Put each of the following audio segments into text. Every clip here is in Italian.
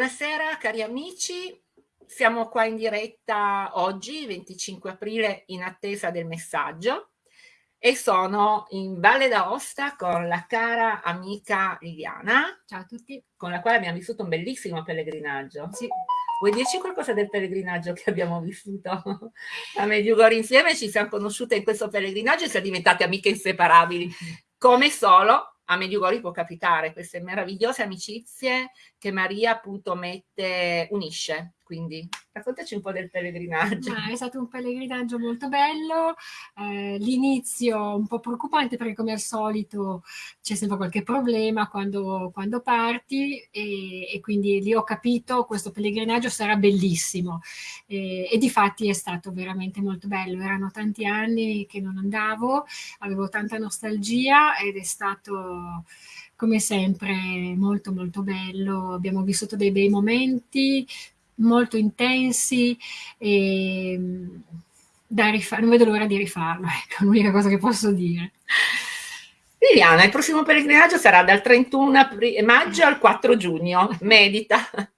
Buonasera cari amici, siamo qua in diretta oggi, 25 aprile, in attesa del messaggio e sono in Valle d'Aosta con la cara amica Liliana. Ciao a tutti. Con la quale abbiamo vissuto un bellissimo pellegrinaggio. Sì. Vuoi dirci qualcosa del pellegrinaggio che abbiamo vissuto a Medjugorje insieme? Ci siamo conosciute in questo pellegrinaggio e siamo diventate amiche inseparabili, come solo a Medjugorje può capitare queste meravigliose amicizie che Maria appunto mette, unisce. Quindi raccontaci un po' del pellegrinaggio. Ma è stato un pellegrinaggio molto bello, eh, l'inizio un po' preoccupante perché come al solito c'è sempre qualche problema quando, quando parti e, e, quindi lì ho capito questo pellegrinaggio sarà bellissimo. E, e di fatti è stato veramente molto bello, erano tanti anni che non andavo, avevo tanta nostalgia ed è stato come sempre molto molto bello, abbiamo vissuto dei bei momenti, molto intensi e da rifare, non vedo l'ora di rifarlo, ecco l'unica cosa che posso dire. Liliana, il prossimo pellegrinaggio sarà dal 31 maggio al 4 giugno, medita.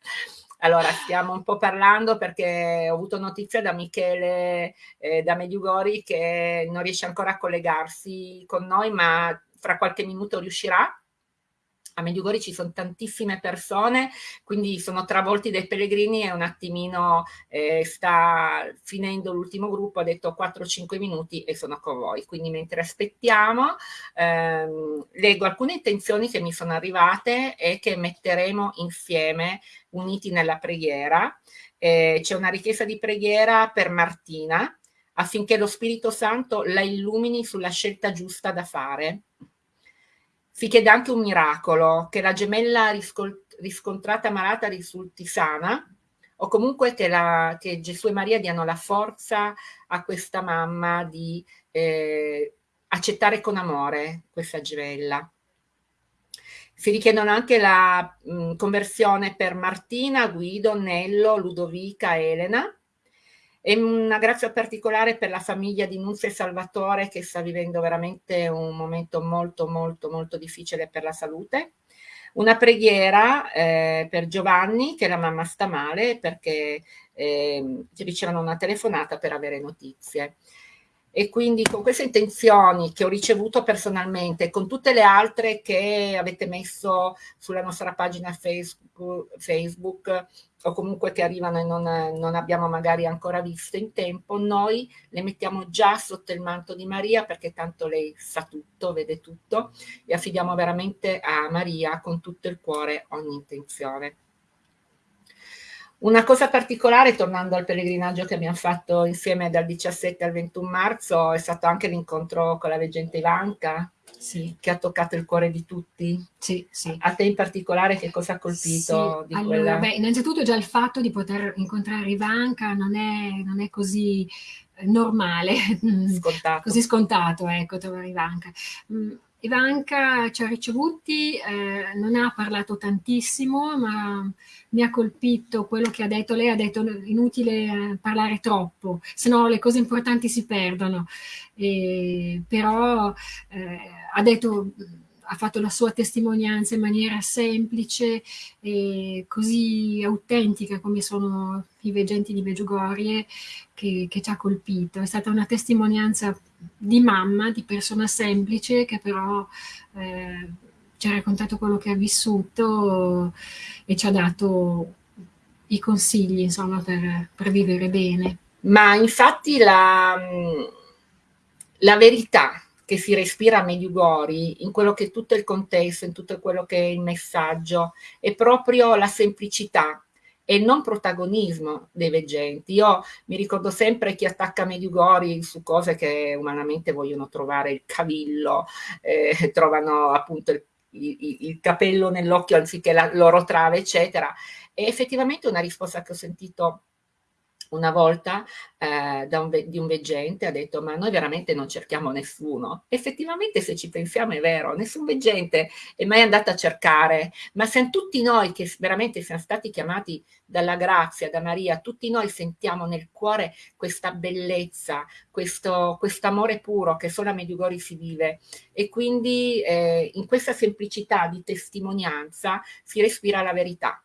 Allora, stiamo un po' parlando perché ho avuto notizia da Michele eh, da Mediugori che non riesce ancora a collegarsi con noi, ma fra qualche minuto riuscirà a Medjugorje ci sono tantissime persone, quindi sono travolti dai pellegrini e un attimino eh, sta finendo l'ultimo gruppo, ha detto 4-5 minuti e sono con voi. Quindi mentre aspettiamo, ehm, leggo alcune intenzioni che mi sono arrivate e che metteremo insieme, uniti nella preghiera. Eh, C'è una richiesta di preghiera per Martina, affinché lo Spirito Santo la illumini sulla scelta giusta da fare si chiede anche un miracolo, che la gemella riscontrata malata risulti sana, o comunque che, la, che, Gesù e Maria diano la forza a questa mamma di eh, accettare con amore questa gemella. Si richiedono anche la mh, conversione per Martina, Guido, Nello, Ludovica, Elena, e una grazia particolare per la famiglia di Nunzia e Salvatore che sta vivendo veramente un momento molto molto molto difficile per la salute. Una preghiera eh, per Giovanni che la mamma sta male perché eh, ricevono una telefonata per avere notizie e quindi con queste intenzioni che ho ricevuto personalmente, con tutte le altre che avete messo sulla nostra pagina Facebook, o comunque che arrivano e non, non, abbiamo magari ancora visto in tempo, noi le mettiamo già sotto il manto di Maria perché tanto lei sa tutto, vede tutto e affidiamo veramente a Maria con tutto il cuore ogni intenzione. Una cosa particolare, tornando al pellegrinaggio che abbiamo fatto insieme dal 17 al 21 marzo, è stato anche l'incontro con la veggente Ivanka, sì. che ha toccato il cuore di tutti. Sì, sì. A te in particolare che cosa ha colpito? Sì. allora, quella... beh, innanzitutto già il fatto di poter incontrare Ivanka non è, non è così eh, normale, scontato. così scontato, ecco, trovare Ivanka. Ivanka ci ha ricevuti, eh, non ha parlato tantissimo, ma mi ha colpito quello che ha detto. Lei ha detto inutile eh, parlare troppo, se no le cose importanti si perdono. E, però eh, ha detto ha fatto la sua testimonianza in maniera semplice e così autentica come sono i veggenti di Meggiugorie che, che ci ha colpito. È stata una testimonianza di mamma, di persona semplice che però eh, ci ha raccontato quello che ha vissuto e ci ha dato i consigli insomma per, per vivere bene. Ma infatti la, la verità che si respira a Medjugorje, in quello che è tutto il contesto, in tutto quello che è il messaggio, è proprio la semplicità e il non protagonismo dei veggenti. Io mi ricordo sempre chi attacca Medjugorje su cose che umanamente vogliono trovare il cavillo, eh, trovano appunto il, il, il capello nell'occhio anziché la loro trave, eccetera. E effettivamente una risposta che ho sentito una volta eh, un di un veggente ha detto ma noi veramente non cerchiamo nessuno. Effettivamente se ci pensiamo è vero, nessun veggente è mai andato a cercare, ma siamo tutti noi che veramente siamo stati chiamati dalla grazia, da Maria, tutti noi sentiamo nel cuore questa bellezza, questo quest amore puro che solo a Medjugorje si vive e quindi eh, in questa semplicità di testimonianza si respira la verità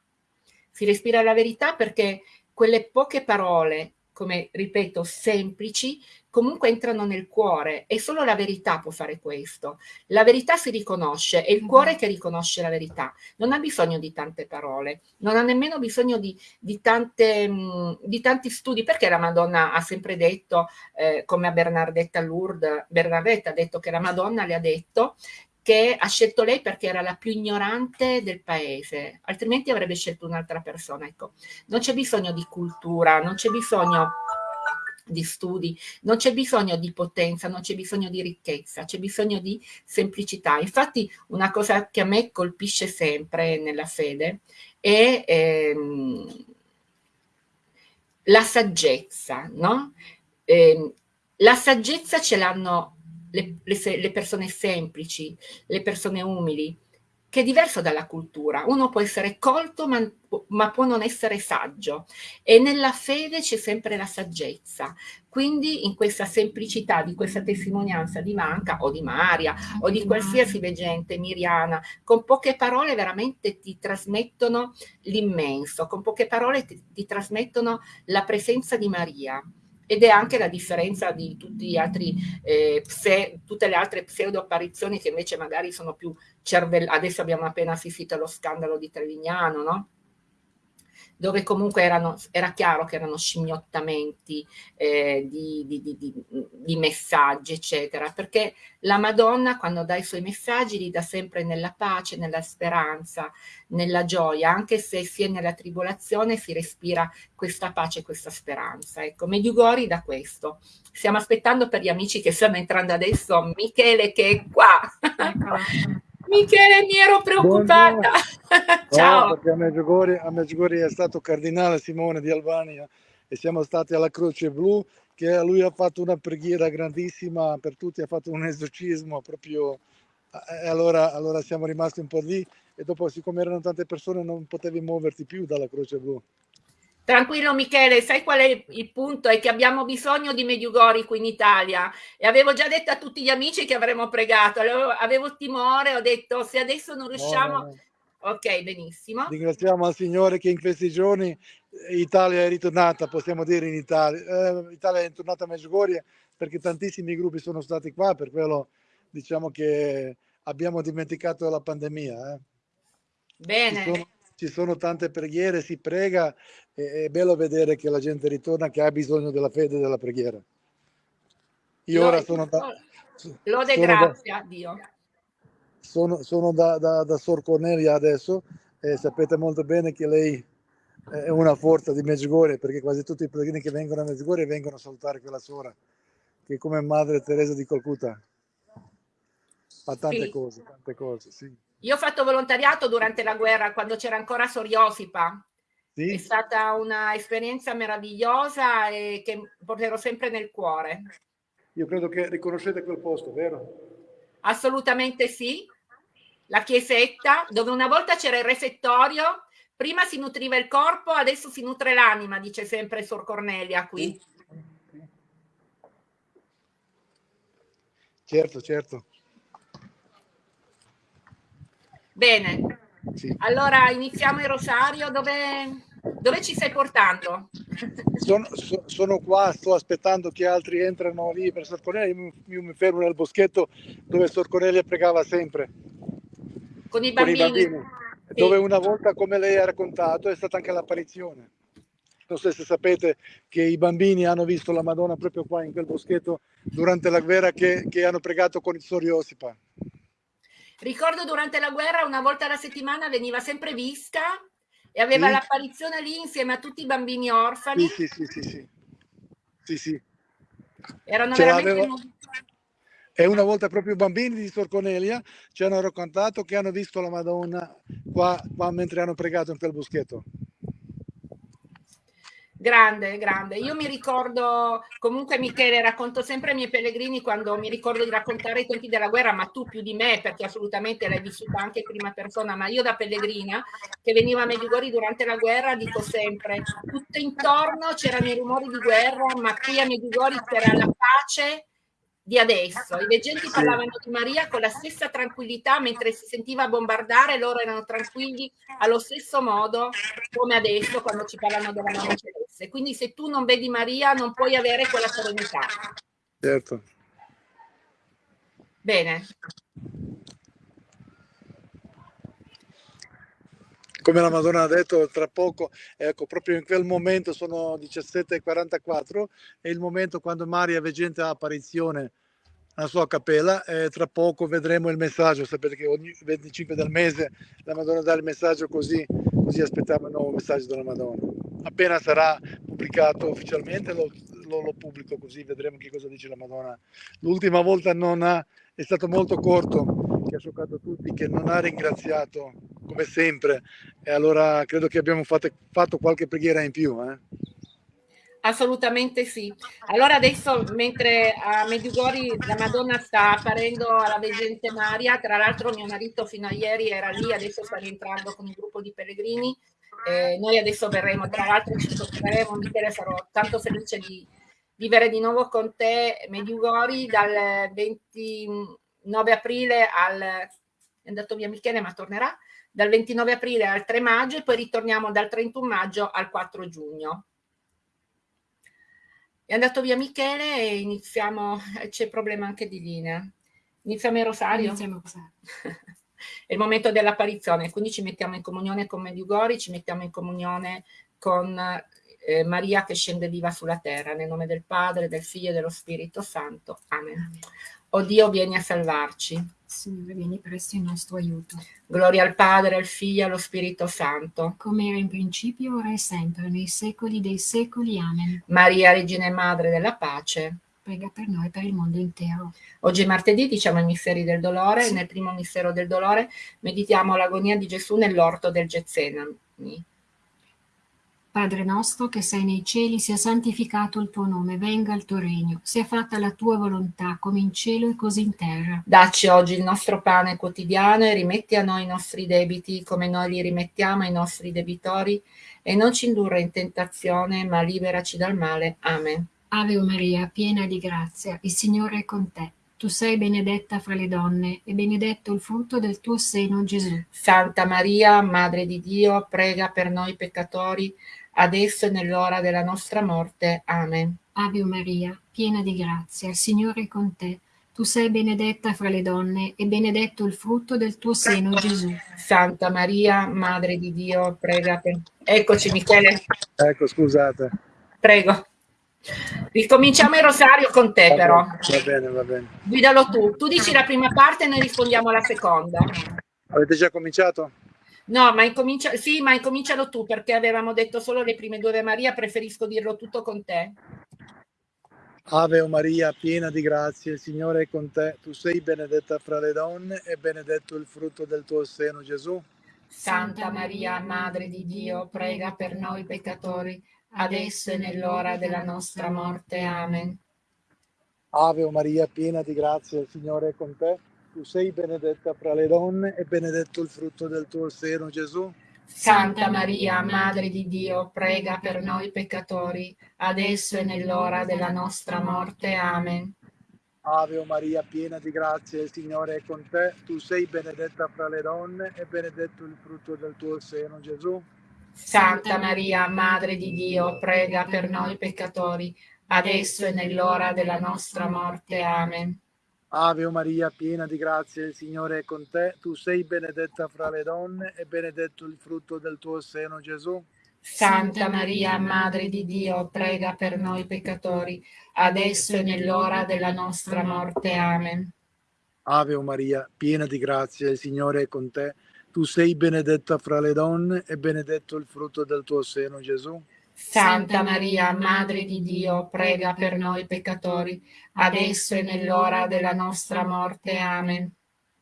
si respira la verità perché quelle poche parole, come ripeto, semplici, comunque entrano nel cuore e solo la verità può fare questo. La verità si riconosce, è il cuore che riconosce la verità, non ha bisogno di tante parole, non ha nemmeno bisogno di, di, tante, mh, di tanti studi, perché la Madonna ha sempre detto, eh, come a Bernardetta Lourdes, Bernardetta ha detto che la Madonna le ha detto che ha scelto lei perché era la più ignorante del paese, altrimenti avrebbe scelto un'altra persona. Ecco, non c'è bisogno di cultura, non c'è bisogno di studi, non c'è bisogno di potenza, non c'è bisogno di ricchezza, c'è bisogno di semplicità. Infatti una cosa che a me colpisce sempre nella fede è ehm, la saggezza, no? Eh, la saggezza ce l'hanno le, le, le persone semplici, le persone umili, che è diverso dalla cultura. Uno può essere colto ma, ma, può non essere saggio e nella fede c'è sempre la saggezza. Quindi in questa semplicità di questa testimonianza di Manca o di Maria o di qualsiasi veggente miriana, con poche parole veramente ti trasmettono l'immenso, con poche parole ti, ti trasmettono la presenza di Maria ed è anche la differenza di altri, eh, pse, tutte le altre pseudo apparizioni che invece magari sono più cervellate. Adesso abbiamo appena assistito allo scandalo di Trevignano, no? Dove comunque erano, era chiaro che erano scimmiottamenti eh, di, di, di, di, messaggi, eccetera, perché la Madonna quando dà i suoi messaggi li dà sempre nella pace, nella speranza, nella gioia, anche se si è nella tribolazione si respira questa pace, questa speranza. Ecco, Mediugori da questo. Stiamo aspettando per gli amici che stanno entrando adesso, Michele che è qua. Michele, mi ero preoccupata. Ciao. No, perché a Medjugorje è stato cardinale Simone di Albania e siamo stati alla Croce Blu che lui ha fatto una preghiera grandissima per tutti, ha fatto un esorcismo proprio e allora, allora siamo rimasti un po' lì e dopo siccome erano tante persone non potevi muoverti più dalla Croce Blu. Tranquillo Michele, sai qual è il punto? È che abbiamo bisogno di Mediugori qui in Italia e avevo già detto a tutti gli amici che avremmo pregato, avevo, avevo timore, ho detto se adesso non riusciamo... No. Ok, benissimo. Ringraziamo al Signore che in questi giorni Italia è ritornata, possiamo dire in Italia. Eh, Italia è tornata a Medjugorje perché tantissimi gruppi sono stati qua, per quello diciamo che abbiamo dimenticato la pandemia. Eh. Bene. Ci sono, tante preghiere, si prega e è bello vedere che la gente ritorna che ha bisogno della fede e della preghiera. Io ora sono da... Lode sono grazie a Dio. Sono, sono da, da, da Sor Cornelia adesso e sapete molto bene che lei è una forza di Medjugorje perché quasi tutti i pellegrini che vengono a Medjugorje vengono a salutare quella sora che è come Madre Teresa di Calcutta fa tante sì. cose, tante cose, sì. Io ho fatto volontariato durante la guerra, quando c'era ancora Soriosipa. Sì. È stata un'esperienza meravigliosa e che porterò sempre nel cuore. Io credo che riconoscete quel posto, vero? Assolutamente sì. La chiesetta, dove una volta c'era il refettorio, prima si nutriva il corpo, adesso si nutre l'anima, dice sempre Sor Cornelia qui. Certo, certo. Bene, sì. allora iniziamo il rosario. Dove, dove ci stai portando? Sono, so, sono, qua, sto aspettando che altri entrano lì per Sor Cornelia. Io, io mi fermo nel boschetto dove Sor Cornelia pregava sempre. Con i bambini? Con i bambini sì. Dove una volta, come lei ha raccontato, è stata anche l'apparizione. Non so se sapete che i bambini hanno visto la Madonna proprio qua in quel boschetto durante la guerra che, che hanno pregato con il Soriosipa. Ricordo durante la guerra una volta alla settimana veniva sempre vista e aveva sì. l'apparizione lì insieme a tutti i bambini orfani. Sì, sì, sì, sì. sì, sì. Erano Ce veramente... E una volta proprio i bambini di Sor Cornelia ci hanno raccontato che hanno visto la Madonna qua, qua mentre hanno pregato in quel boschetto. Grande, grande. Io mi ricordo, comunque Michele, racconto sempre ai miei pellegrini quando mi ricordo di raccontare i tempi della guerra, ma tu più di me, perché assolutamente l'hai vissuta anche in prima persona, ma io da pellegrina, che veniva a Medjugorje durante la guerra, dico sempre, tutto intorno c'erano i rumori di guerra, ma qui a Medjugorje c'era la pace di adesso. I veggenti parlavano di Maria con la stessa tranquillità mentre si sentiva bombardare, loro erano tranquilli allo stesso modo come adesso quando ci parlano della mamma celeste. Quindi se tu non vedi Maria non puoi avere quella serenità. Certo. Bene. Come la Madonna ha detto tra poco, ecco, proprio in quel momento sono 17.44, è il momento quando Maria Veggente ha apparizione alla sua cappella e tra poco vedremo il messaggio, sapete che ogni 25 del mese la Madonna dà il messaggio così, così aspettiamo il nuovo messaggio della Madonna. Appena sarà pubblicato ufficialmente lo, lo, lo pubblico così vedremo che cosa dice la Madonna. L'ultima volta non ha, è stato molto corto, che ha scioccato tutti, che non ha ringraziato come sempre e allora credo che abbiamo fatto, fatto qualche preghiera in più. Eh? Assolutamente sì. Allora adesso mentre a Medjugorje la Madonna sta apparendo alla veggente Maria, tra l'altro mio marito fino a ieri era lì, adesso sta rientrando con un gruppo di pellegrini, eh, noi adesso verremo, tra l'altro ci sofferemo, Michele sarò tanto felice di vivere di nuovo con te Medjugorje dal 20 9 aprile al, è andato via Michele ma tornerà, dal 29 aprile al 3 maggio e poi ritorniamo dal 31 maggio al 4 giugno. È andato via Michele e iniziamo, c'è problema anche di linea. Iniziamo il rosario? Iniziamo È il momento dell'apparizione, quindi ci mettiamo in comunione con Mediugori, ci mettiamo in comunione con eh, Maria che scende viva sulla terra, nel nome del Padre, del Figlio e dello Spirito Santo. Amen. Amen. O Dio, vieni a salvarci. Signore, vieni presto in nostro aiuto. Gloria al Padre, al Figlio e allo Spirito Santo. Come era in principio, ora e sempre, nei secoli dei secoli. Amen. Maria, Regina e Madre della Pace. Prega per noi e per il mondo intero. Oggi è martedì, diciamo i misteri del dolore. Sì. Nel primo mistero del dolore meditiamo l'agonia di Gesù nell'orto del Getsemani. Padre nostro che sei nei cieli, sia santificato il tuo nome, venga il tuo regno, sia fatta la tua volontà, come in cielo e così in terra. Dacci oggi il nostro pane quotidiano e rimetti a noi i nostri debiti, come noi li rimettiamo ai nostri debitori, e non ci indurre in tentazione, ma liberaci dal male. Amen. Ave Maria, piena di grazia, il Signore è con te. Tu sei benedetta fra le donne e benedetto il frutto del tuo seno, Gesù. Santa Maria, Madre di Dio, prega per noi peccatori, adesso e nell'ora della nostra morte. Amen. Ave Maria, piena di grazia, il Signore è con te. Tu sei benedetta fra le donne e benedetto il frutto del tuo seno, Gesù. Santa Maria, Madre di Dio, prega per... Eccoci, Michele. Ecco, scusate. Prego. Ricominciamo il rosario con te, va però. Va bene, va bene. Guidalo tu. Tu dici la prima parte e noi rispondiamo alla seconda. Avete già cominciato? No, ma incomincia, sì, ma incomincialo tu perché avevamo detto solo le prime due Ave Maria, preferisco dirlo tutto con te. Ave Maria, piena di grazia, il Signore è con te. Tu sei benedetta fra le donne e benedetto il frutto del tuo seno, Gesù. Santa Maria, Madre di Dio, prega per noi peccatori, adesso e nell'ora della nostra morte. Amen. Ave Maria, piena di grazia, il Signore è con te tu sei benedetta fra le donne e benedetto il frutto del tuo seno, Gesù. Santa Maria, Madre di Dio, prega per noi peccatori, adesso e nell'ora della nostra morte. Amen. Ave Maria, piena di grazia, il Signore è con te. Tu sei benedetta fra le donne e benedetto il frutto del tuo seno, Gesù. Santa Maria, Madre di Dio, prega per noi peccatori, adesso e nell'ora della nostra morte. Amen. Ave Maria, piena di grazia, il Signore è con te. Tu sei benedetta fra le donne e benedetto il frutto del tuo seno, Gesù. Santa Maria, Madre di Dio, prega per noi peccatori, adesso e nell'ora della nostra morte. Amen. Ave Maria, piena di grazia, il Signore è con te. Tu sei benedetta fra le donne e benedetto il frutto del tuo seno, Gesù. Santa Maria, Madre di Dio, prega per noi peccatori, adesso e nell'ora della nostra morte. Amen.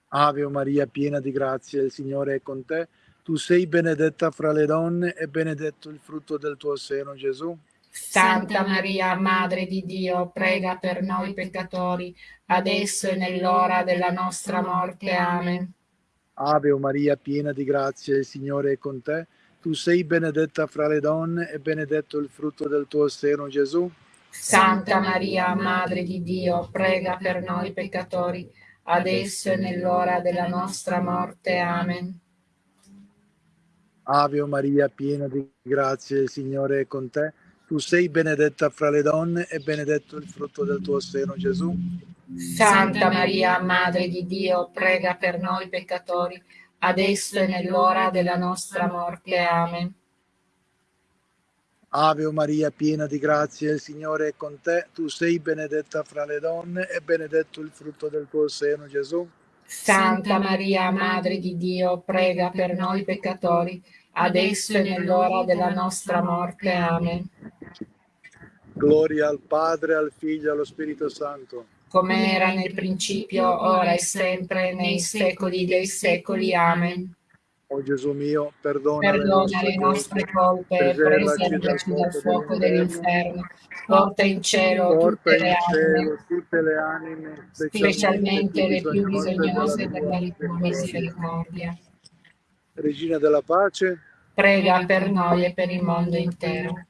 Ave Maria, piena di grazia, il Signore è con te. Tu sei benedetta fra le donne e benedetto il frutto del tuo seno, Gesù. Santa Maria, Madre di Dio, prega per noi peccatori, adesso e nell'ora della nostra morte. Amen. Ave Maria, piena di grazia, il Signore è con te. Tu sei benedetta fra le donne e benedetto il frutto del tuo seno, Gesù. Santa Maria, Madre di Dio, prega per noi peccatori, adesso e nell'ora della nostra morte. Amen. Ave Maria, piena di grazia, il Signore è con te. Tu sei benedetta fra le donne e benedetto il frutto del tuo seno, Gesù. Santa Maria, Madre di Dio, prega per noi peccatori, adesso e nell'ora della nostra morte. Amen. Ave Maria, piena di grazia, il Signore è con te. Tu sei benedetta fra le donne e benedetto il frutto del tuo seno, Gesù. Santa Maria, Madre di Dio, prega per noi peccatori, adesso e nell'ora della nostra morte. Amen. Gloria al Padre, al Figlio e allo Spirito Santo. Come era nel principio, ora e sempre, nei secoli dei secoli. Amen. O Gesù mio, perdona, perdona le nostre colpe, preservaci dal fuoco dell'inferno, porta in cielo, porta tutte, in le cielo tutte le anime, specialmente le più bisognose della tua misericordia. Regina della pace, prega per noi e per il mondo intero.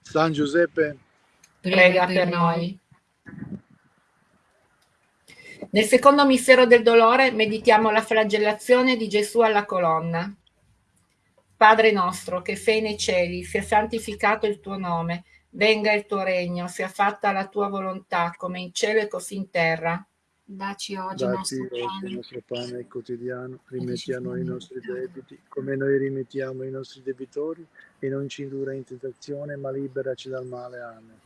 San Giuseppe, prega per noi. Nel secondo mistero del dolore meditiamo la flagellazione di Gesù alla colonna. Padre nostro, che sei nei cieli, sia santificato il tuo nome, venga il tuo regno, sia fatta la tua volontà, come in cielo e così in terra. Daci oggi il nostro, il nostro pane quotidiano, rimetti a noi i nostri debiti, come noi rimettiamo i nostri debitori, e non ci indurre in tentazione, ma liberaci dal male. Amen.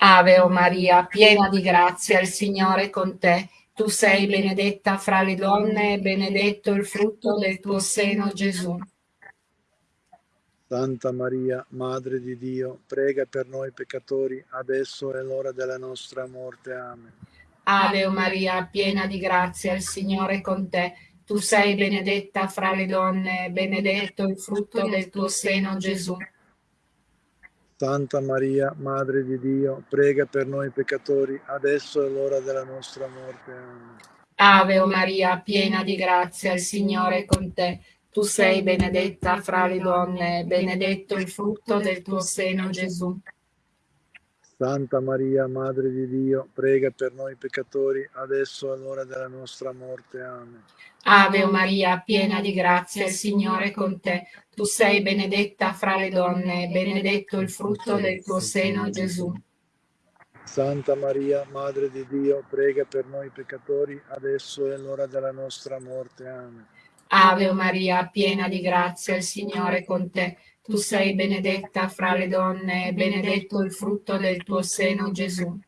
Ave o Maria, piena di grazia, il Signore è con te. Tu sei benedetta fra le donne e benedetto il frutto del tuo seno, Gesù. Santa Maria, Madre di Dio, prega per noi peccatori, adesso è l'ora della nostra morte. Amen. Ave Maria, piena di grazia, il Signore è con te. Tu sei benedetta fra le donne e benedetto il frutto del tuo seno, Gesù. Santa Maria, Madre di Dio, prega per noi peccatori, adesso è l'ora della nostra morte. Amen. Ave o Maria, piena di grazia, il Signore è con te. Tu sei benedetta fra le donne, benedetto il frutto del tuo seno, Gesù. Santa Maria, Madre di Dio, prega per noi peccatori, adesso è l'ora della nostra morte. Amen. Ave o Maria, piena di grazia, il Signore è con te. Tu sei benedetta fra le donne, benedetto il frutto del tuo seno, Gesù. Santa Maria, Madre di Dio, prega per noi peccatori, adesso è l'ora della nostra morte. Amen. Ave o Maria, piena di grazia, il Signore è con te. Tu sei benedetta fra le donne, benedetto il frutto del tuo seno, Gesù.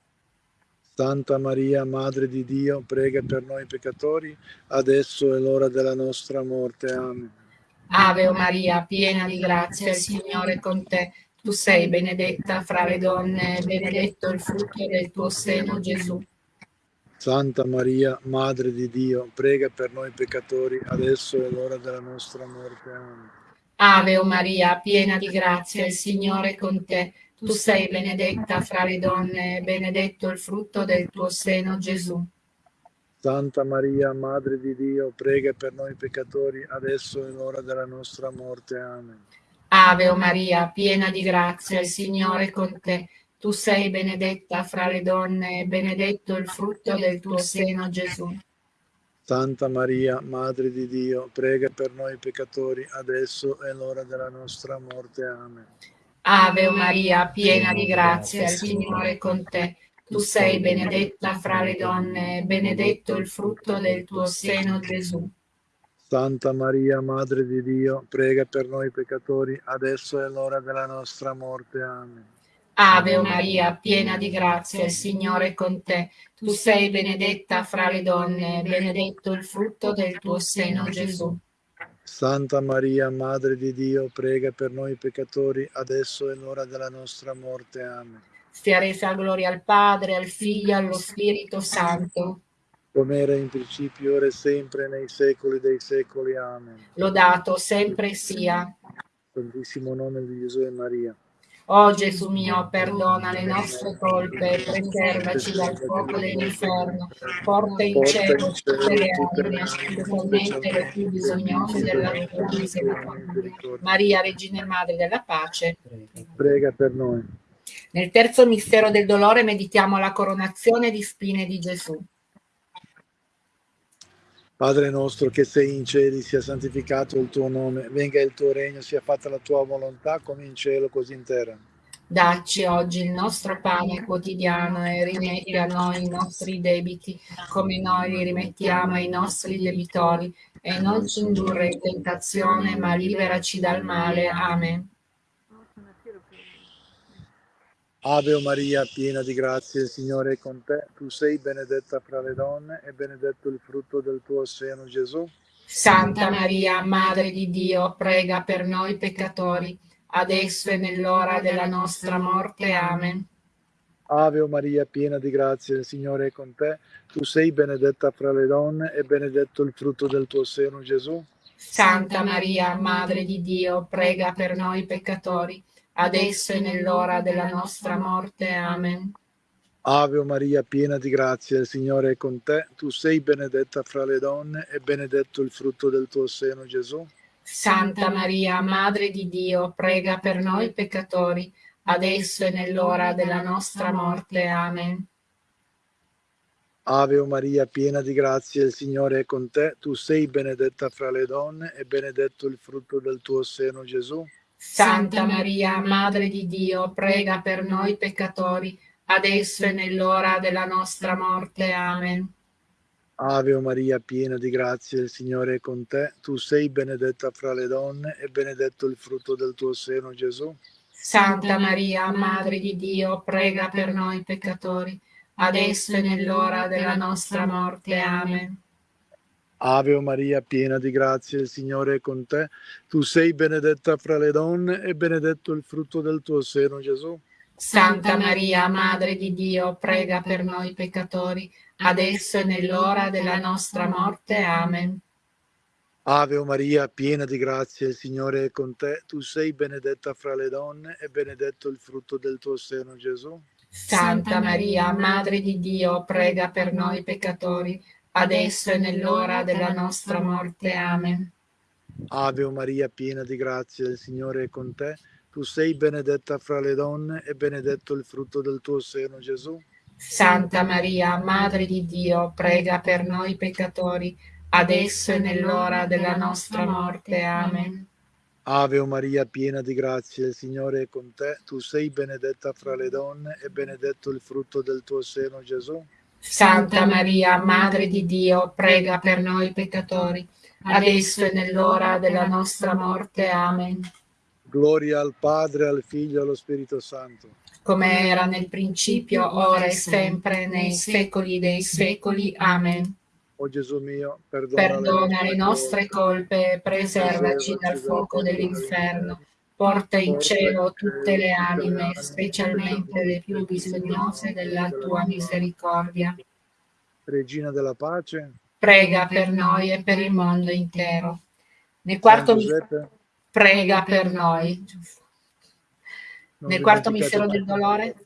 Santa Maria, Madre di Dio, prega per noi peccatori, adesso è l'ora della nostra morte. Amen. Ave o Maria, piena di grazia, il Signore è con te. Tu sei benedetta fra le donne, benedetto il frutto del tuo seno, Gesù. Santa Maria, Madre di Dio, prega per noi peccatori, adesso è l'ora della nostra morte. Amen. Ave o Maria, piena di grazia, il Signore è con te. Tu sei benedetta fra le donne, benedetto il frutto del tuo seno, Gesù. Santa Maria, Madre di Dio, prega per noi peccatori, adesso è l'ora della nostra morte. Amen. Ave o Maria, piena di grazia, il Signore è con te. Tu sei benedetta fra le donne, benedetto il frutto del tuo seno, Gesù. Santa Maria, Madre di Dio, prega per noi peccatori, adesso è l'ora della nostra morte. Amen. Ave Maria, piena di grazia, il Signore è con te. Tu sei benedetta fra le donne, benedetto il frutto del tuo seno, Gesù. Santa Maria, Madre di Dio, prega per noi peccatori, adesso è l'ora della nostra morte. Amen. Ave Maria, piena di grazia, il Signore è con te. Tu sei benedetta fra le donne, benedetto il frutto del tuo seno, Gesù. Santa Maria, Madre di Dio, prega per noi peccatori, adesso è l'ora della nostra morte. Amen sia resa gloria al Padre, al Figlio e allo Spirito Santo. Come era in principio, ora e sempre, nei secoli dei secoli. Amen. Lodato sempre sia. Santissimo nome di Gesù e Maria. O oh Gesù mio, perdona le nostre colpe, preservaci dal fuoco dell'inferno, porta in cielo tutte le anime, specialmente le più bisognose della tua misericordia. Maria, Regina e Madre della Pace, prega per noi. Nel terzo mistero del dolore meditiamo la coronazione di spine di Gesù. Padre nostro che sei in cieli, sia santificato il tuo nome, venga il tuo regno, sia fatta la tua volontà come in cielo così in terra. Dacci oggi il nostro pane quotidiano e rimetti a noi i nostri debiti, come noi li rimettiamo ai nostri debitori, e non ci indurre in tentazione, ma liberaci dal male. Amen. Ave Maria, piena di grazia, il Signore è con te. Tu sei benedetta fra le donne e benedetto il frutto del tuo seno, Gesù. Santa Maria, Madre di Dio, prega per noi peccatori, adesso e nell'ora della nostra morte. Amen. Ave Maria, piena di grazia, il Signore è con te. Tu sei benedetta fra le donne e benedetto il frutto del tuo seno, Gesù. Santa Maria, Madre di Dio, prega per noi peccatori adesso e nell'ora della nostra morte. Amen. Ave Maria, piena di grazia, il Signore è con te. Tu sei benedetta fra le donne e benedetto il frutto del tuo seno, Gesù. Santa Maria, Madre di Dio, prega per noi peccatori, adesso e nell'ora della nostra morte. Amen. Ave Maria, piena di grazia, il Signore è con te. Tu sei benedetta fra le donne e benedetto il frutto del tuo seno, Gesù. Santa Maria, Madre di Dio, prega per noi peccatori, adesso e nell'ora della nostra morte. Amen. Ave Maria, piena di grazia, il Signore è con te. Tu sei benedetta fra le donne e benedetto il frutto del tuo seno, Gesù. Santa Maria, Madre di Dio, prega per noi peccatori, adesso e nell'ora della nostra morte. Amen. Ave Maria, piena di grazia, il Signore è con te. Tu sei benedetta fra le donne e benedetto il frutto del tuo seno, Gesù. Santa Maria, Madre di Dio, prega per noi peccatori, adesso e nell'ora della nostra morte. Amen. Ave Maria, piena di grazia, il Signore è con te. Tu sei benedetta fra le donne e benedetto il frutto del tuo seno, Gesù. Santa Maria, Madre di Dio, prega per noi peccatori, adesso e nell'ora della nostra morte. Amen. Ave Maria, piena di grazia, il Signore è con te. Tu sei benedetta fra le donne e benedetto il frutto del tuo seno, Gesù. Santa Maria, Madre di Dio, prega per noi peccatori, adesso e nell'ora della nostra morte. Amen. Ave Maria, piena di grazia, il Signore è con te. Tu sei benedetta fra le donne e benedetto il frutto del tuo seno, Gesù. Santa Maria, Madre di Dio, prega per noi peccatori, adesso e nell'ora della nostra morte. Amen. Gloria al Padre, al Figlio e allo Spirito Santo. Come era nel principio, ora e sempre, nei secoli dei secoli. Amen. O Gesù mio, perdona, perdona le nostre colpe preservaci dal fuoco dell'inferno Porta in cielo tutte le anime, specialmente le più bisognose della tua misericordia. Regina della pace, prega per noi e per il mondo intero. Nel quarto mistero, prega per noi. Nel quarto mistero del dolore,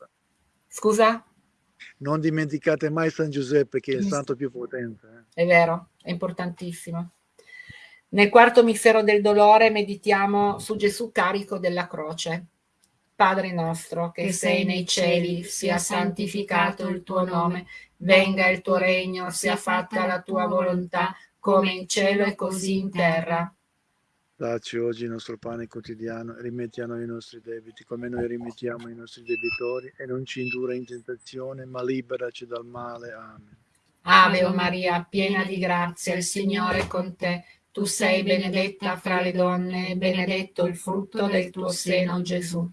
scusa? Non dimenticate mai San Giuseppe che è il santo più potente. Eh. È vero, è importantissimo. Nel quarto mistero del dolore meditiamo su Gesù carico della croce. Padre nostro, che sei nei cieli, sia santificato il tuo nome, venga il tuo regno, sia fatta la tua volontà, come in cielo e così in terra. Dacci oggi il nostro pane quotidiano, rimetti a noi i nostri debiti, come noi rimettiamo i nostri debitori, e non ci indurre in tentazione, ma liberaci dal male. Amen. Ave Maria, piena di grazia, il Signore è con te. Tu sei benedetta fra le donne e benedetto il frutto del tuo seno, Gesù.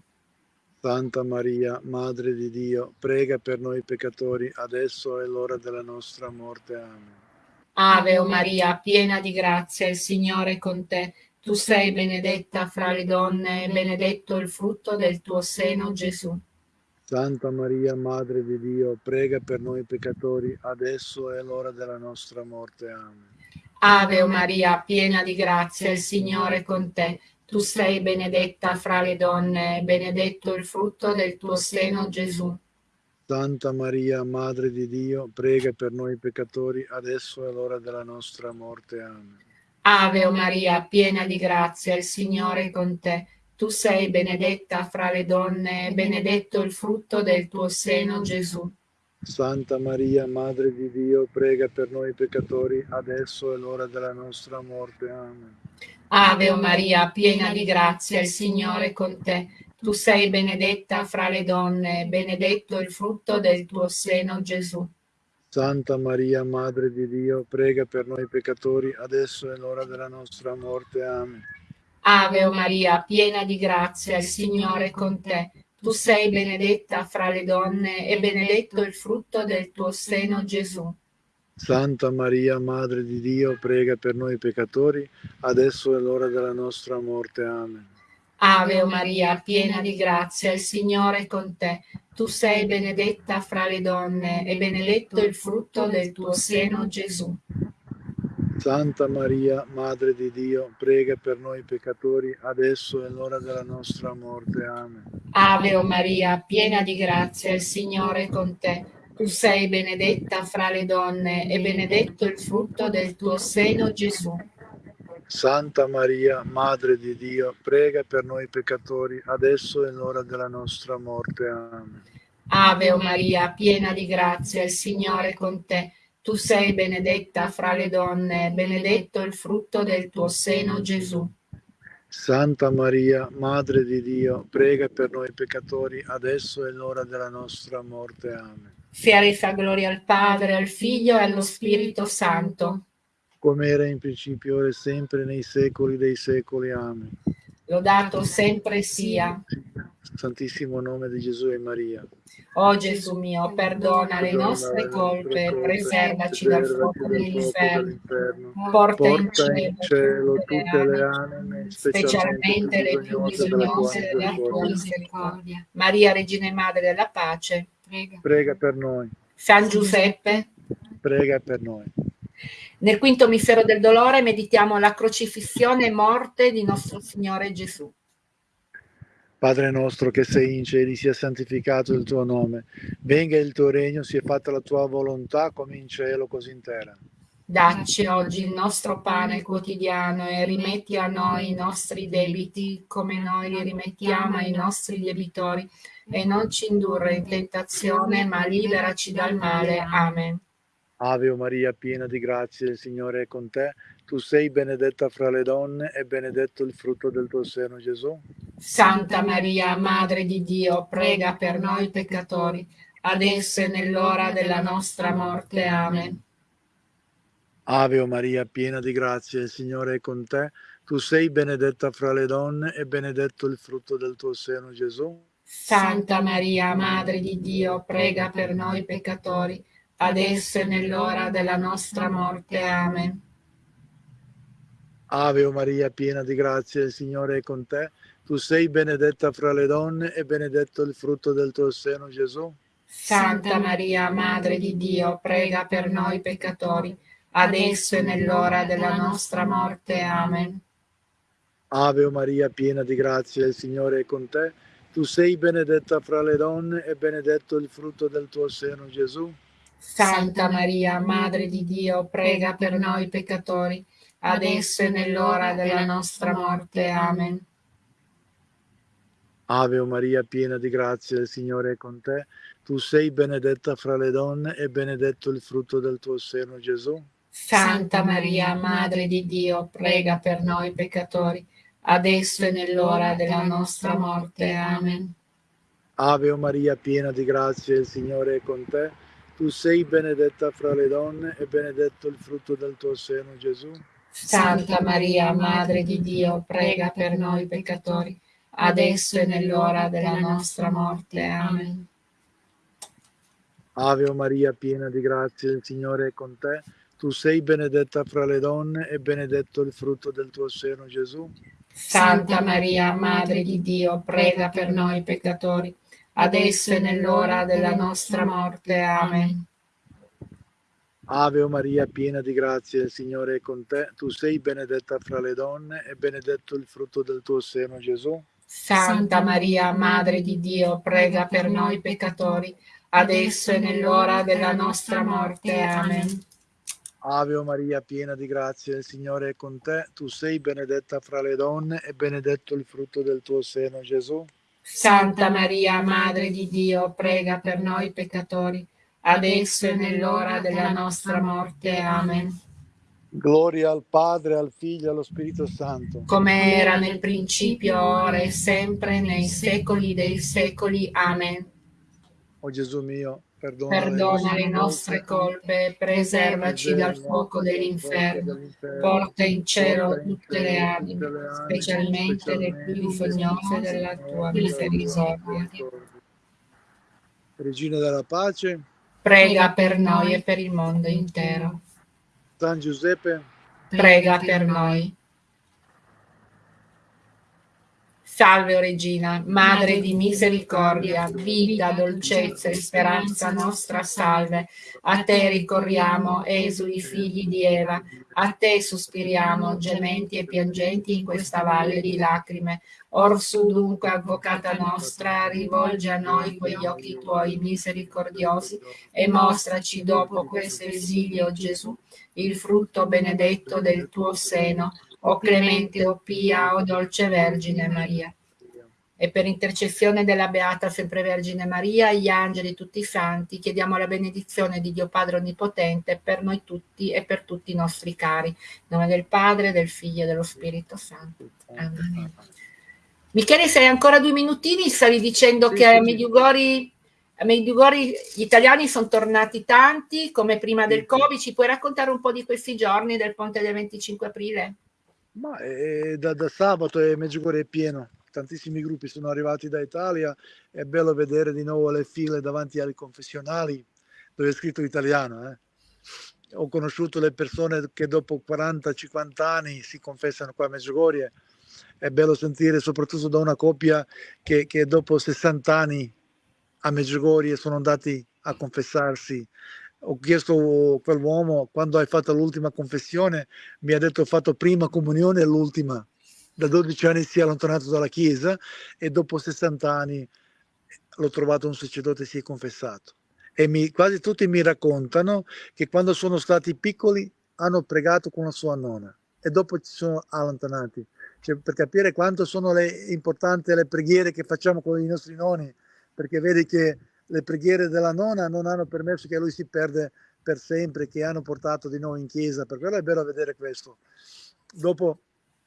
Santa Maria, Madre di Dio, prega per noi peccatori, adesso è l'ora della nostra morte. Amen. Ave o Maria, piena di grazia, il Signore è con te. Tu sei benedetta fra le donne e benedetto il frutto del tuo seno, Gesù. Santa Maria, Madre di Dio, prega per noi peccatori, adesso è l'ora della nostra morte. Amen. Ave Maria, piena di grazia, il Signore è con te. Tu sei benedetta fra le donne, e benedetto il frutto del tuo seno, Gesù. Santa Maria, Madre di Dio, prega per noi peccatori, adesso è l'ora della nostra morte. Amen. Ave Maria, piena di grazia, il Signore è con te. tu sei benedetta fra le donne e benedetto il frutto del tuo seno, Gesù. Santa Maria, Madre di Dio, prega per noi peccatori, adesso è l'ora della nostra morte. Amen. Ave o Maria, piena di grazia, il Signore è con te. Tu sei benedetta fra le donne, benedetto il frutto del tuo seno, Gesù. Santa Maria, Madre di Dio, prega per noi peccatori, adesso è l'ora della nostra morte. Amen. Ave o Maria, piena di grazia, il Signore è con te. Tu sei benedetta fra le donne e benedetto il frutto del tuo seno, Gesù. Santa Maria, Madre di Dio, prega per noi peccatori, adesso è l'ora della nostra morte. Amen. Ave Maria, piena di grazia, il Signore è con te. Tu sei benedetta fra le donne e benedetto il frutto del tuo seno, Gesù. Santa Maria, Madre di Dio, prega per noi peccatori, adesso è l'ora della nostra morte. Amen. Ave o Maria, piena di grazia, il Signore è con te. Tu sei benedetta fra le donne e benedetto il frutto del tuo seno, Gesù. Santa Maria, Madre di Dio, prega per noi peccatori, adesso è l'ora della nostra morte. Amen. Ave o Maria, piena di grazia, il Signore è con te. Tu sei benedetta fra le donne, benedetto il frutto del tuo seno, Gesù. Santa Maria, Madre di Dio, prega per noi peccatori, adesso è l'ora della nostra morte. Amen. Sia gloria al Padre, al Figlio e allo Spirito Santo. Come era in principio, ora e sempre, nei secoli dei secoli. Amen. Lodato sempre sia. Santissimo nome di Gesù e Maria. O Gesù mio, perdona le nostre colpe, preservaci dal fuoco dell'inferno, porta in cielo tutte le anime, specialmente le più bisognose della tua misericordia. Maria, Regina e Madre della Pace, prega. prega per noi. San Giuseppe, prega per noi. Nel quinto mistero del dolore meditiamo la crocifissione e morte di nostro Signore Gesù. Padre nostro che sei in cieli, sia santificato il tuo nome, venga il tuo regno, sia fatta la tua volontà come in cielo così in terra. Dacci oggi il nostro pane quotidiano e rimetti a noi i nostri debiti come noi li rimettiamo ai nostri debitori e non ci indurre in tentazione ma liberaci dal male. Amen. Ave Maria, piena di grazia, il Signore è con te. Tu sei benedetta fra le donne e benedetto il frutto del tuo seno, Gesù. Santa Maria, Madre di Dio, prega per noi peccatori, adesso e nell'ora della nostra morte. Amen. Ave Maria, piena di grazia, il Signore è con te. Tu sei benedetta fra le donne e benedetto il frutto del tuo seno, Gesù. Santa Maria, Madre di Dio, prega per noi peccatori, adesso e nell'ora della nostra morte. Amen. Ave o Maria, piena di grazia, il Signore è con te. Tu sei benedetta fra le donne e benedetto il frutto del tuo seno, Gesù. Santa Maria, Madre di Dio, prega per noi peccatori, adesso e nell'ora della nostra morte. Amen. Ave o Maria, piena di grazia, il Signore è con te. Tu sei benedetta fra le donne e benedetto il frutto del tuo seno, Gesù. Santa Maria, Madre di Dio, prega per noi peccatori, adesso e nell'ora della nostra morte. Amen. Ave o Maria, piena di grazia, il Signore è con te. Tu sei benedetta fra le donne e benedetto il frutto del tuo seno, Gesù. Santa Maria, Madre di Dio, prega per noi peccatori, adesso e nell'ora della nostra morte. Amen. Ave o Maria, piena di grazia, il Signore è con te. Tu sei benedetta fra le donne e benedetto il frutto del tuo seno, Gesù. Santa Maria, Madre di Dio, prega per noi peccatori, adesso e nell'ora della nostra morte. Amen. Ave Maria, piena di grazia, il Signore è con te. Tu sei benedetta fra le donne e benedetto il frutto del tuo seno, Gesù. Santa Maria, Madre di Dio, prega per noi peccatori, adesso e nell'ora della nostra morte. Amen. Ave Maria, piena di grazia, il Signore è con te. Tu sei benedetta fra le donne e benedetto il frutto del tuo seno, Gesù. Santa Maria, Madre di Dio, prega per noi peccatori, adesso e nell'ora della nostra morte. Amen. Ave Maria, piena di grazia, il Signore è con te. Tu sei benedetta fra le donne e benedetto il frutto del tuo seno, Gesù. Santa Maria, Madre di Dio, prega per noi peccatori, adesso e nell'ora della nostra morte. Amen. Gloria al Padre, al Figlio e allo Spirito Santo. Come era nel principio, ora e sempre, nei secoli dei secoli. Amen. O Gesù mio, Perdona, Perdona le nostre colpe, preservaci dal fuoco dell'inferno, porta in cielo tutte le anime, specialmente le più bisognose della tua misericordia. Regina della pace, prega per noi e per il mondo intero. San Giuseppe, prega per noi. Salve, o Regina, Madre di misericordia, vita, dolcezza e speranza nostra, salve. A te ricorriamo, esuli figli di Eva, a te sospiriamo, gementi e piangenti in questa valle di lacrime. Orsù dunque, avvocata nostra, rivolge a noi quegli occhi tuoi misericordiosi e mostraci dopo questo esilio, Gesù, il frutto benedetto del tuo seno, o clemente, o pia, o dolce Vergine Maria. E per intercessione della Beata Sempre Vergine Maria, gli angeli e tutti i santi, chiediamo la benedizione di Dio Padre Onnipotente per noi tutti e per tutti i nostri cari. In nome del Padre, del Figlio e dello Spirito Santo. Amen. Michele, sei ancora due minutini? Stavi dicendo sì, che a Mediugori a Medjugorje gli italiani sono tornati tanti, come prima del Covid. Ci puoi raccontare un po' di questi giorni del ponte del 25 aprile? Ma è, da, da, sabato è Medjugorje è pieno, tantissimi gruppi sono arrivati da Italia, è bello vedere di nuovo le file davanti ai confessionali dove è scritto italiano. Eh. Ho conosciuto le persone che dopo 40-50 anni si confessano qua a Medjugorje, è bello sentire soprattutto da una coppia che, che dopo 60 anni a Medjugorje sono andati a confessarsi ho chiesto a quell'uomo quando hai fatto l'ultima confessione, mi ha detto ho fatto prima comunione e l'ultima. Da 12 anni si è allontanato dalla Chiesa e dopo 60 anni l'ho trovato un sacerdote e si è confessato. E mi, quasi tutti mi raccontano che quando sono stati piccoli hanno pregato con la sua nonna e dopo si sono allontanati. Cioè, per capire quanto sono le, importanti le preghiere che facciamo con i nostri nonni, perché vedi che le preghiere della nonna non hanno permesso che lui si perde per sempre, che hanno portato di nuovo in chiesa, per quello è bello vedere questo. Dopo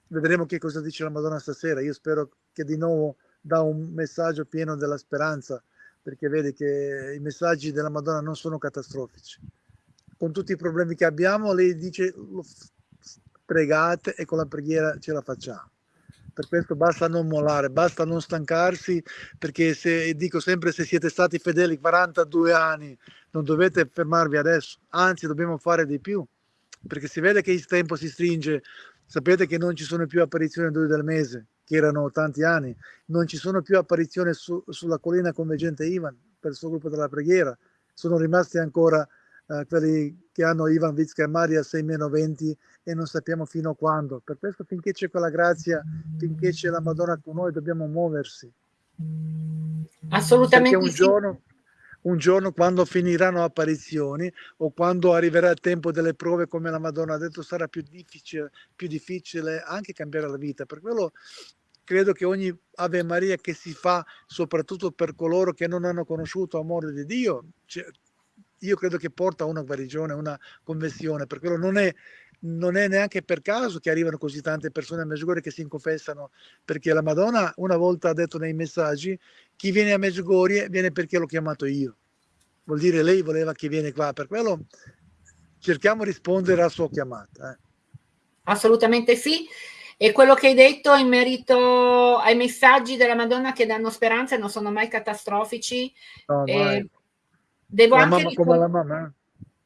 vedremo che cosa dice la Madonna stasera, io spero che di nuovo dà un messaggio pieno della speranza, perché vedi che i messaggi della Madonna non sono catastrofici. Con tutti i problemi che abbiamo, lei dice pregate e con la preghiera ce la facciamo per questo basta non mollare, basta non stancarsi, perché se, dico sempre se siete stati fedeli 42 anni, non dovete fermarvi adesso, anzi dobbiamo fare di più, perché si vede che il tempo si stringe, sapete che non ci sono più apparizioni due del mese, che erano tanti anni, non ci sono più apparizioni su, sulla collina convergente Ivan per il suo gruppo della preghiera, sono rimasti ancora eh, quelli che hanno Ivan Vizca e Maria 6-20 e non sappiamo fino a quando. Per questo finché c'è quella grazia, finché c'è la Madonna con noi, dobbiamo muoversi. Assolutamente Perché un giorno, un giorno quando finiranno apparizioni o quando arriverà il tempo delle prove, come la Madonna ha detto, sarà più difficile, più difficile anche cambiare la vita. Per quello credo che ogni Ave Maria che si fa, soprattutto per coloro che non hanno conosciuto l'amore di Dio, cioè, io credo che porta a una guarigione, una conversione, per quello non è, non è neanche per caso che arrivano così tante persone a Medjugorje che si confessano, perché la Madonna una volta ha detto nei messaggi, chi viene a Medjugorje viene perché l'ho chiamato io. Vuol dire lei voleva che viene qua, per quello cerchiamo di rispondere alla sua chiamata. Eh. Assolutamente sì. E quello che hai detto in merito ai messaggi della Madonna che danno speranza non sono mai catastrofici. No, eh, Devo anche, ricon-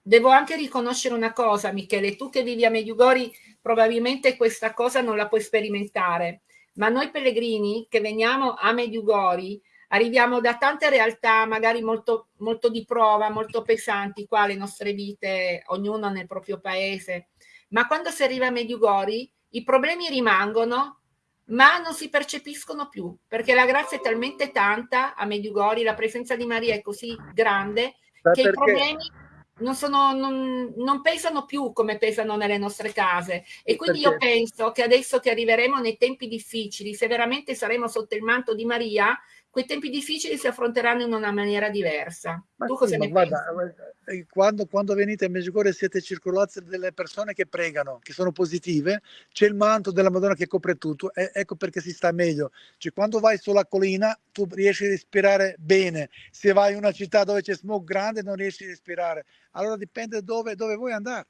devo anche, riconoscere una cosa, Michele, tu che vivi a Mediugori probabilmente questa cosa non la puoi sperimentare, ma noi pellegrini che veniamo a Mediugori arriviamo da tante realtà magari molto, molto di prova, molto pesanti, qua le nostre vite, ognuno nel proprio paese, ma quando si arriva a Mediugori i problemi rimangono, ma non si percepiscono più, perché la grazia è talmente tanta a Mediugori, la presenza di Maria è così grande Sa che perché? i problemi... non, sono, non, non, pesano più come pesano nelle nostre case e quindi Perché? io penso che adesso che arriveremo nei tempi difficili, se veramente saremo sotto il manto di Maria, quei tempi difficili si affronteranno in una maniera diversa. Ma tu cosa sì, ne guarda, eh, quando, quando, venite a Medjugorje siete circolati delle persone che pregano, che sono positive, c'è il manto della Madonna che copre tutto, e ecco perché si sta meglio. Cioè, quando vai sulla collina tu riesci a respirare bene, se vai in una città dove c'è smog grande non riesci a respirare, allora dipende dove, dove vuoi andare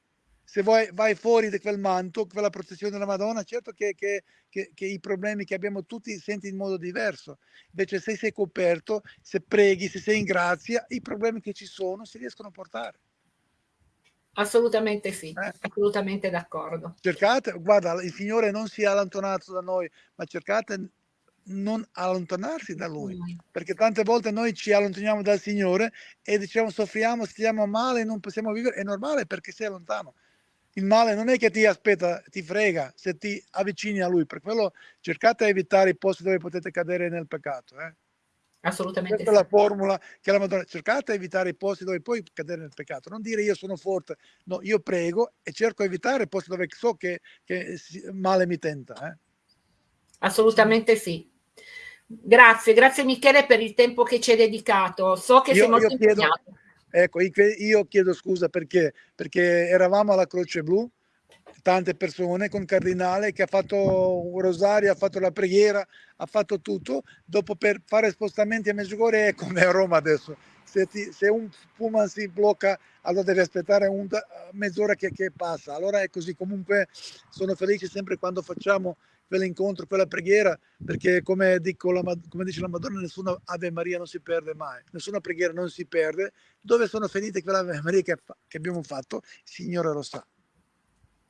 se vuoi, vai fuori da quel manto, quella protezione della Madonna, certo che, che, che, che, i problemi che abbiamo tutti senti in modo diverso. Invece se sei coperto, se preghi, se sei in grazia, i problemi che ci sono si riescono a portare. Assolutamente sì, eh? assolutamente d'accordo. Cercate, guarda, il Signore non si è allontanato da noi, ma cercate non allontanarsi da Lui, mm. perché tante volte noi ci allontaniamo dal Signore e diciamo soffriamo, stiamo male, non possiamo vivere, è normale perché sei lontano il male non è che ti aspetta, ti frega se ti avvicini a lui, per quello cercate di evitare i posti dove potete cadere nel peccato. Eh? Assolutamente. Questa sì. è la formula che la Madonna cercate di evitare i posti dove puoi cadere nel peccato. Non dire io sono forte, no, io prego e cerco di evitare i posti dove so che, che male mi tenta. Eh? Assolutamente sì. Grazie, grazie Michele per il tempo che ci hai dedicato. So che io, sei molto io chiedo, impegnato Ecco, io chiedo scusa perché, perché eravamo alla Croce Blu, tante persone con Cardinale che ha fatto un rosario, ha fatto la preghiera, ha fatto tutto. Dopo per fare spostamenti a Medjugorje è come a Roma adesso. Se, ti, se un pullman si blocca, allora devi aspettare un, mezz'ora che, che passa. Allora è così. Comunque sono felice sempre quando facciamo quell'incontro, quella preghiera, perché come, dico la, come, dice la Madonna, nessuna Ave Maria non si perde mai, nessuna preghiera non si perde. Dove sono finite quelle Ave Maria che, che abbiamo fatto, il Signore lo sa.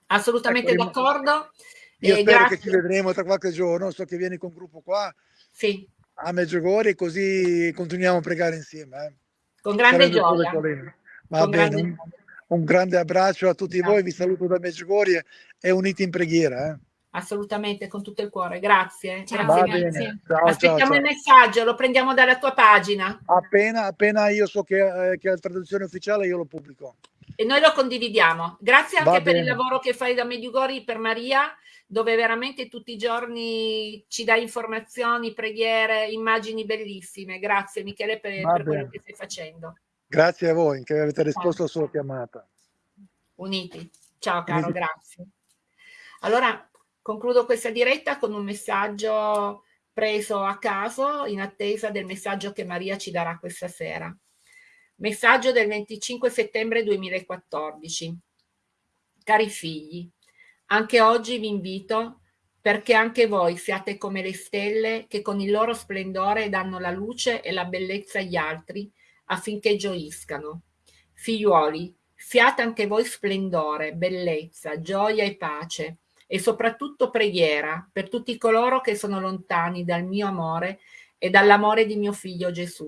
Assolutamente ecco, d'accordo. Io spero grazie. che ci vedremo tra qualche giorno, so che vieni con il gruppo qua sì. a Meggiogori, così continuiamo a pregare insieme. Eh. Con grande gioia. Va con bene, grande... Un, un, grande abbraccio a tutti grazie. voi, vi saluto da Meggiogori e uniti in preghiera. Eh. Assolutamente, con tutto il cuore. Grazie. Ciao, grazie, grazie. Ciao, Aspettiamo ciao, il messaggio, lo prendiamo dalla tua pagina. Appena, appena io so che, eh, che è la traduzione ufficiale, io lo pubblico. E noi lo condividiamo. Grazie anche per il lavoro che fai da Mediugori per Maria, dove veramente tutti i giorni ci dai informazioni, preghiere, immagini bellissime. Grazie Michele per, per quello che stai facendo. Grazie a voi che avete risposto alla sua chiamata. Uniti. Ciao caro, Uniti. grazie. Allora, Concludo questa diretta con un messaggio preso a caso in attesa del messaggio che Maria ci darà questa sera. Messaggio del 25 settembre 2014. Cari figli, anche oggi vi invito perché anche voi siate come le stelle che con il loro splendore danno la luce e la bellezza agli altri affinché gioiscano. Figliuoli, siate anche voi splendore, bellezza, gioia e pace e soprattutto preghiera per tutti coloro che sono lontani dal mio amore e dall'amore di mio figlio Gesù.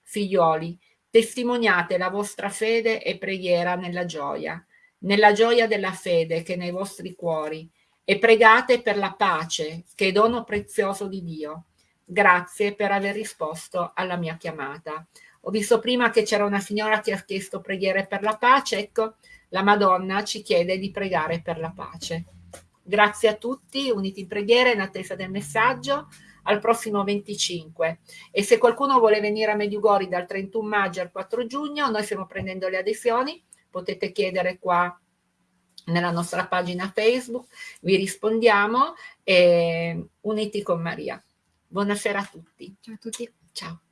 Figlioli, testimoniate la vostra fede e preghiera nella gioia, nella gioia della fede che è nei vostri cuori e pregate per la pace che è dono prezioso di Dio. Grazie per aver risposto alla mia chiamata. Ho visto prima che c'era una signora che ha chiesto preghiere per la pace, ecco, la Madonna ci chiede di pregare per la pace. Grazie a tutti, uniti in preghiera in attesa del messaggio al prossimo 25 e se qualcuno vuole venire a Mediugori dal 31 maggio al 4 giugno noi stiamo prendendo le adesioni. Potete chiedere qua nella nostra pagina Facebook. Vi rispondiamo e uniti con Maria. Buonasera a tutti. Ciao a tutti. Ciao